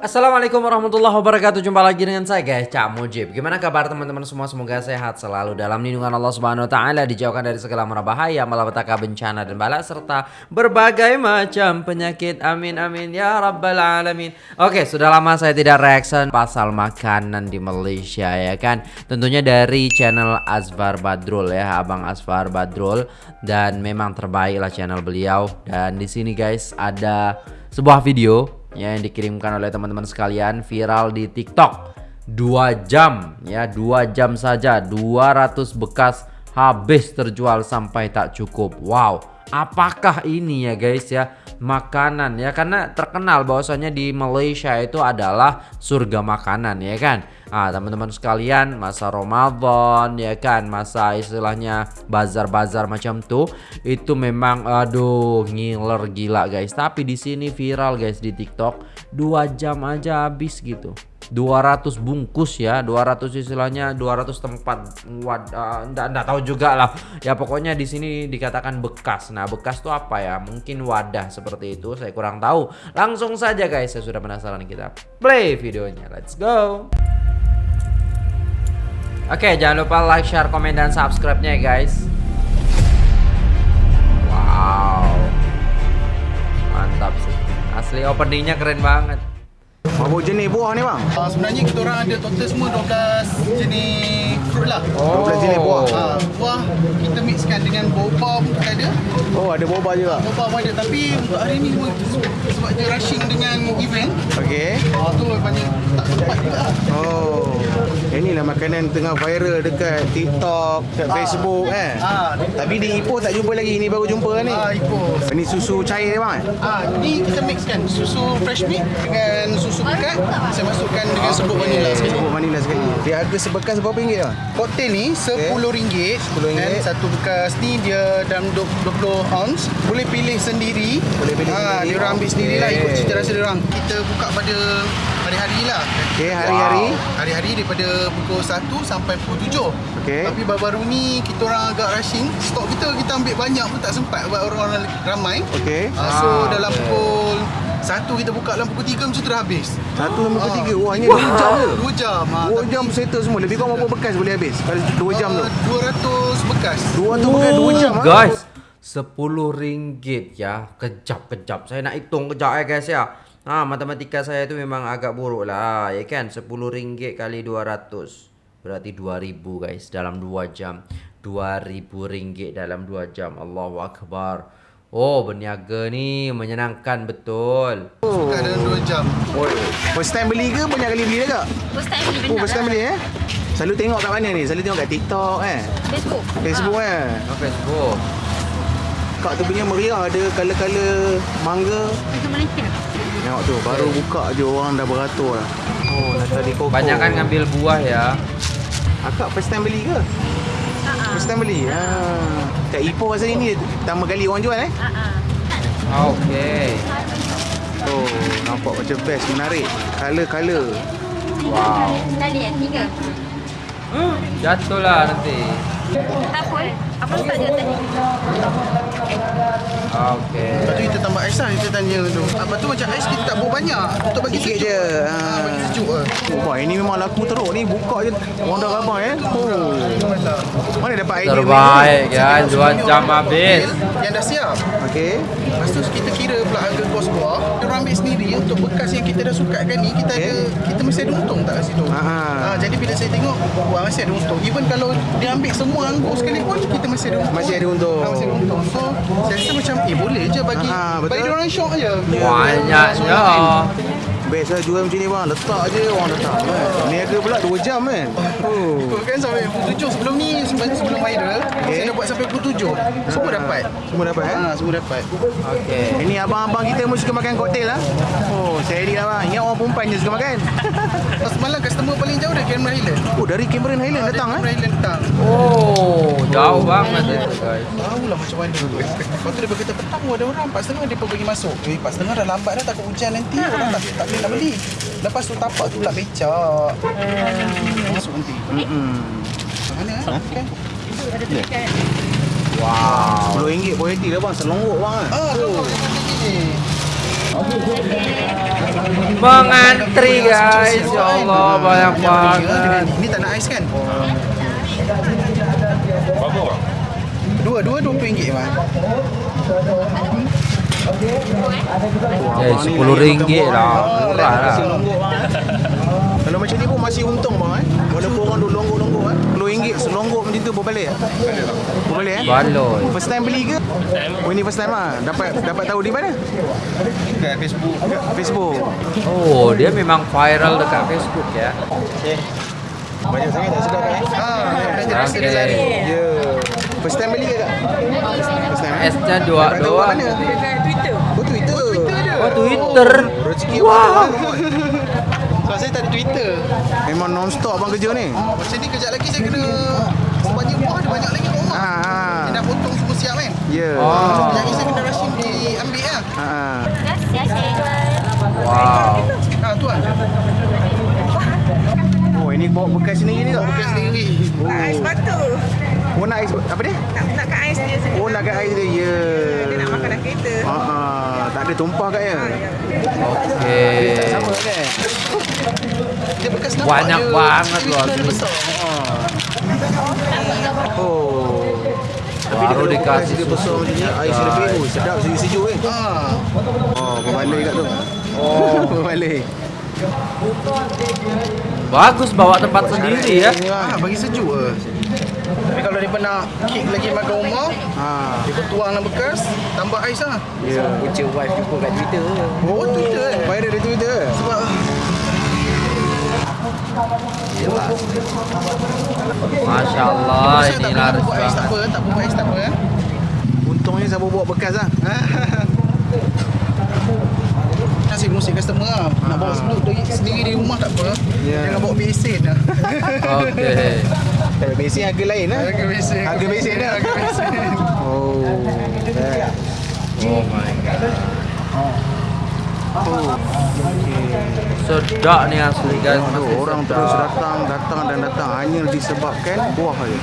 Assalamualaikum warahmatullahi wabarakatuh. Jumpa lagi dengan saya guys Cak Mujib. Gimana kabar teman-teman semua? Semoga sehat selalu Dalam lindungan Allah subhanahu wa ta'ala Dijauhkan dari segala mara bahaya Malapetaka bencana dan bala Serta berbagai macam penyakit. Amin amin. Ya rabbal alamin. Oke sudah lama saya tidak reaction Pasal makanan di Malaysia ya kan? Tentunya dari channel Asfar Badrul ya Abang Asfar Badrul. Dan memang terbaik lah channel beliau. Dan di sini guys ada sebuah video ya yang dikirimkan oleh teman-teman sekalian viral di TikTok. Dua jam ya, dua jam saja 200 bekas habis terjual sampai tak cukup. Wow, apakah ini ya guys ya? Makanan ya karena terkenal bahwasanya di Malaysia itu adalah surga makanan ya kan. Ah, teman-teman sekalian, masa Ramadan ya kan, masa istilahnya bazar-bazar macam tuh itu memang aduh ngiler gila guys. Tapi di sini viral guys di TikTok, dua jam aja habis gitu. 200 bungkus ya 200 istilahnya 200 tempat wad enggak, enggak tahu juga lah ya pokoknya di sini dikatakan bekas nah bekas tuh apa ya mungkin wadah seperti itu saya kurang tahu langsung saja guys saya sudah penasaran kita play videonya let's go Oke, jangan lupa like, share, komen, dan subscribe-nya ya guys. Wow. Mantap sih. Asli openingnya keren banget. Berapa jenis buah ni bang? Uh, sebenarnya kita orang ada total semua 12 jenis fruit lah. Oh. 12 jenis buah. Uh, buah kita mixkan dengan boba pun kita ada. Oh ada boba juga. Boba pun ada tapi untuk hari ni semua sebab dia rushing dengan event. Okey. Uh, tu banyak tak sempat juga. Oh. Inilah makanan tengah viral dekat TikTok, dekat Ah. Facebook eh. Ah. Tapi di Ipoh tak jumpa lagi. Ini baru jumpa ni. Ah, Ipoh. Ini susu cair bang. eh? Ah, ni kita mixkan susu fresh milk dengan susu pekat. Saya masukkan dengan serbuk vanila sekali. Sebut vanila sekali. Dia harga sebekas berapa ringgit bang? Koktel ni RM10 RM10. Dan satu bekas ni dia dalam 20 ounce Boleh pilih sendiri Boleh pilih ha, sendiri. Dia orang ambil sendiri lah ikut cita rasa dia orang Kita buka pada hari-hari lah Okey, hari-hari. Hari-hari daripada pukul 1 sampai pukul 7 Okey. Tapi baru-baru ni kita orang agak rushing Stok kita kita ambil banyak pun tak sempat Sebab orang-orang ramai Okey. ha, So Ah, dalam okey. pukul 1 kita buka dalam pukul 3 macam tu dah habis Satu sampai pukul Ah. tiga. Wah, hanya dua jam je. 2 jam ha, Dua tapi, jam settle semua. Lebih kurang berapa bekas boleh habis? Kalau dua jam tu. ah, 200 bekas Dua tu bekas dua jam. ah. Guys, sepuluh ringgit ya. Kejap-kejap. Saya nak hitung kejap ya guys ya. Ha, matematika saya itu memang agak buruk lah, ya kan? Sepuluh ringgit kali 200 berarti 2000 guys dalam 2 jam. 2000 ringgit dalam 2 jam. Allahu akbar. Oh, berniaga ni menyenangkan betul. Buka dalam 2 jam Oh, first time beli ke banyak kali beli dah kak? First time beli Oh, benda first time lah. beli eh? Selalu tengok kat mana ni? Selalu tengok kat TikTok eh? Facebook. Facebook Ah. eh? Oh, Facebook. Kak tu punya meriah ada color-color mangga. Malaysia. Tengok tu, baru buka je orang dah beratur lah. Oh, nak tadi koko. Banyak kan ngambil buah ya. Akak first time beli ke? Ha ah. First time beli? Ha. Kat Ipoh rasa ini pertama kali orang jual eh? Ha ah. Okey. Oh, nampak macam best, menarik. Color-color. Wow. Tadi eh tiga. Jatuhlah nanti. Tak pun. Apa tak dia tadi? Okey. Lepas tu kita tambah ais lah Kita tanya tu Lepas tu macam ais kita tak buat banyak Untuk bagi Sikit sejuk je. ha. Bagi sejuk lah Oh, boy, ini memang laku teruk ni. Buka je orang dah ramai eh. Oh. Mana dapat idea Terbaik ya, dua jam habis. Yang dah siap Okey. Lepas tu kita kira pula harga kos buah Dia orang ambil sendiri Untuk bekas yang kita dah sukatkan ni Kita Okey. ada Kita mesti ada untung tak kat situ Ha, Jadi bila saya tengok Wah masih ada untung Even kalau dia ambil semua anggur sekali pun Kita masih ada untung Masih ada untung. ha, Masih ada untung So saya rasa macam Eh boleh je bagi Ha, ha, betul. Bagi dia orang syok je Banyaknya. Best lah jual macam ni bang. Letak je orang letak. Kan? Niaga pula 2 jam kan. Oh. Ikut kan sampai pukul 7 sebelum ni sebelum, sebelum viral Okey. saya dah buat sampai pukul 7 semua dapat Semua dapat eh? ha, semua dapat Okey. Ini abang-abang kita pun suka makan koktel lah. Oh, saya dia abang. Ingat orang perempuan je suka makan. semalam customer paling jauh dari Cameron Highland Oh, dari Cameron Highland datang eh? Cameron Highland datang Oh, jauh banget itu guys. tahu lah macam mana lepas tu dia berkata petang ada orang 4.30 dia pun bagi masuk eh 4.30 dah lambat dah takut hujan nanti orang tak, tak boleh nak beli lepas tu tapak tu tak becak masuk nanti Hmm. mana eh kan Ada dekat. Wow. RM10 boleh hati dah bang. Selonggok bang. eh. ah tu ni Mengantri guys, ya Allah banyak banget. Ini tak nak ais kan? Dua, dua dua puluh ringgit bang. Eh, sepuluh ringgit lah, murah lah. Kalau macam ni pun masih untung bang eh. Walaupun orang. RM10 tu berbalik? Berbalik eh? Baloi. First time beli ke? Oh ini first time ah. Dapat dapat tahu di mana? Kat Facebook. Facebook. Oh, dia memang viral dekat Facebook ya. Banyak sangat tak sedap kan? Ah, dah rasa Okey. dah sehari. Ya. First time beli ke tak? First time eh? S-nya dua Dapat tahu kat doang. mana? Oh Twitter. Oh Twitter dia. Oh, Twitter. Rezeki Wah. Orang. Sebab saya tak ada Twitter. Memang non-stop abang kerja ni. Macam ni kejap lagi saya kena Sebanyak buah ada banyak lagi rumah Ha ha. Dia dah potong semua siap kan Ya. Oh. Kejap lagi saya kena rushing diambil lah Ha ha. Wow. Ha tuan Oh ini bawa bekas sendiri ni tak? Bukan sendiri Ais batu. Oh nak ais apa dia? Nak nak kat ais dia sendiri. Oh nak kat ais dia. Ya. Dia nak makan dalam kereta. Ha ha. Tak ada tumpah kat ya. Oke. Sama kan? Dia bekas nampak Banyak je banget loh dia asli. besar Oh. Baru dikasih dia besar susu. macam ni. Ais dia lebih. Oh, sedap sejuk-sejuk kan? Ha Oh, berbalik kat tu. Oh, berbalik. Bagus bawa tempat sendiri ya. Ha bagi sejuk ke Tapi kalau dia nak kek lagi makan rumah Ha. Dia pun tuang dalam bekas Tambah ais lah Ya. Ucap wife jumpa kat Twitter. Oh Twitter kan Viral di Twitter. Sebab Masya Allah saya ini tak laris buat ais tak banget. apa Tak buat ais tak apa eh Untungnya siapa bawa bekas lah. Kasih musik customer lah Nak bawa sendiri, sendiri di rumah tak apa Ya. Jangan bawa besin lah Oke. Eh, Besin harga lain lah. Harga besin Harga besin dah. Harga besin Oh. Eh. Oh my god. Sedap nih asli guys. Masih orang sedap. terus datang, datang dan datang hanya disebabkan buah je.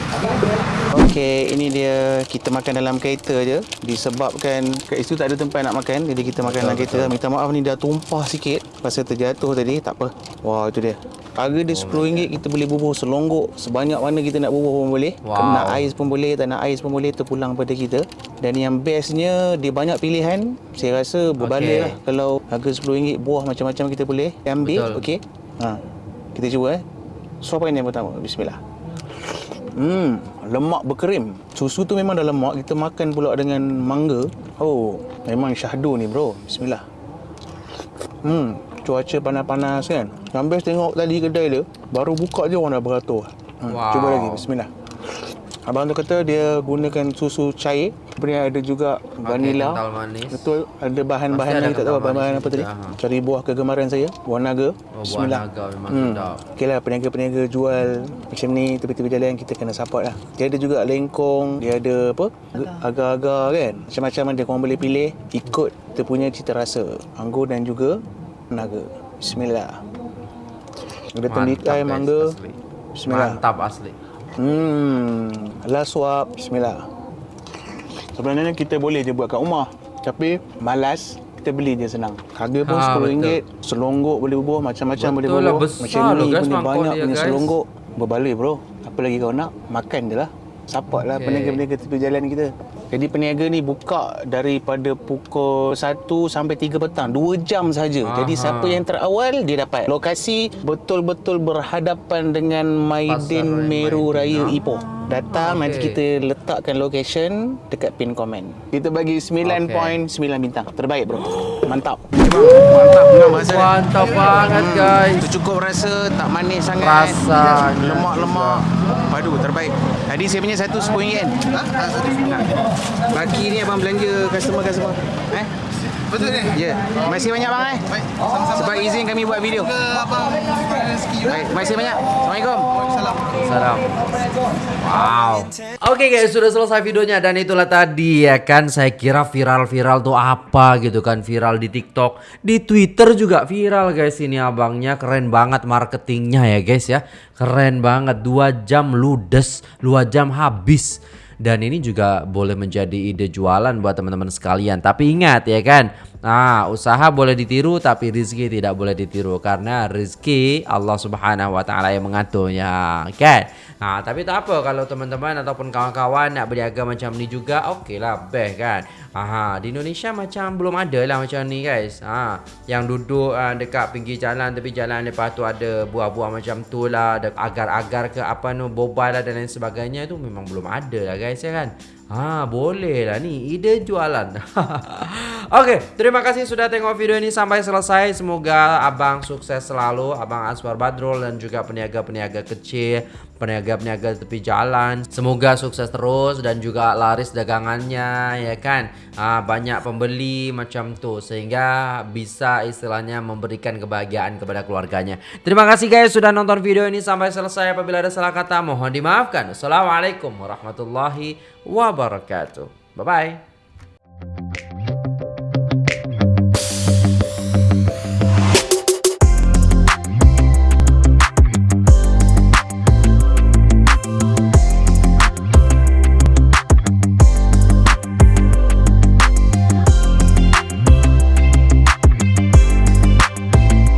Okey, ini dia kita makan dalam kereta je disebabkan kat situ tak ada tempat nak makan jadi kita makan dalam kereta. Minta maaf ni dah tumpah sikit pasal terjatuh tadi, tak apa. Wah, itu dia. Harga dia RM10 kita boleh bubuh selonggok sebanyak mana kita nak bubuh pun boleh. Wow. Nak ais pun boleh, tak nak ais pun boleh terpulang pada kita. Dan yang bestnya dia banyak pilihan. Saya rasa berbalik Okey. lah kalau harga RM10 buah macam-macam kita boleh ambil. Okey. Ha. Kita cuba eh. Suapan yang pertama. Bismillah. Hmm, lemak berkerim. Susu tu memang dah lemak. Kita makan pula dengan mangga. Oh, memang syahdu ni bro. Bismillah. Hmm, cuaca panas-panas kan. Best tengok tadi kedai dia, baru buka je orang dah beratur. Hmm, Wow. Cuba lagi. Bismillah. Abang tu kata dia gunakan susu cair. Kemudian ada juga vanila. kental manis. Betul. Ada bahan-bahan yang kita tak tahu bahan-bahan apa tadi. ha. Cari buah kegemaran saya, buah naga. Oh, buah Bismillah. naga memang Hmm. sedap. Okey lah, peniaga-peniaga jual macam ni tepi-tepi jalan kita kena support lah. Dia ada juga lengkong, dia ada apa? Agar-agar kan. Macam-macam ada korang boleh pilih ikut kita punya cita rasa. Anggur dan juga naga. Bismillah. Ada tembikar, guys, mangga. asli. Bismillah. Mantap asli. Hmm, last swap. Bismillah. Sebenarnya kita boleh je buat kat rumah. Tapi malas, kita beli je senang. Harga pun Ha, RM10, selonggok boleh bubuh, macam-macam boleh lah, bubuh. Macam ni guys, punya banyak dia, punya guys. selonggok. Berbalik bro. Apa lagi kau nak? Makan je lah. Support lah Okey. peniaga-peniaga tepi jalan kita. Jadi peniaga ni buka daripada pukul 1 sampai 3 petang. 2 jam saja. Jadi siapa yang terawal dia dapat. Lokasi betul-betul berhadapan dengan Maidin Pasar Meru Maidin, Raya ah. Ipoh. Datang Okey. nanti kita letakkan location dekat pin komen. Kita bagi 9.9 bintang. Terbaik bro. Mantap. Mantap dengan bahasa. Mantap banget guys. Itu cukup rasa tak manis sangat. Rasanya lemak-lemak. Padu terbaik. Tadi saya punya satu RM10 kan? Ha? Ha, satu Nah. Baki ni abang belanja customer-customer. Eh? Betul ni? Ya. Terima kasih banyak bang eh. Baik, sama-sama. Izin kami buat video. Abang rezeki. Baik, terima kasih banyak. Assalamualaikum. Salam. Salam. Wow. Oke guys, sudah selesai videonya dan itulah tadi ya kan saya kira viral-viral tuh apa gitu kan viral di TikTok, di Twitter juga viral guys ini abangnya keren banget marketingnya ya guys ya. Keren banget 2 jam ludes, 2 jam habis. Dan ini juga boleh menjadi ide jualan buat teman-teman sekalian. Tapi ingat ya kan, Nah, usaha boleh ditiru tapi rizki tidak boleh ditiru karena rizki Allah Subhanahu wa taala yang mengaturnya, kan? Nah, tapi tak apa kalau teman-teman ataupun kawan-kawan nak berniaga macam ni juga, okey lah, best kan? Aha, di Indonesia macam belum ada lah macam ni guys. Ha, yang duduk uh, dekat pinggir jalan tepi jalan lepas tu ada buah-buah macam tu lah, ada agar-agar ke apa nu bobal lah dan lain sebagainya tu memang belum ada lah guys ya kan. Ha, boleh lah ni ide jualan. Okey, terima kasih sudah tengok video ini sampai selesai. Semoga abang sukses selalu, abang Aswar Badrul dan juga peniaga-peniaga kecil, peniaga-peniaga tepi jalan. Semoga sukses terus dan juga laris dagangannya ya kan. Ha, banyak pembeli macam tu sehingga bisa istilahnya memberikan kebahagiaan kepada keluarganya. Terima kasih guys sudah nonton video ini sampai selesai. Apabila ada salah kata mohon dimaafkan. Assalamualaikum warahmatullahi wabarakatuh. Bye bye.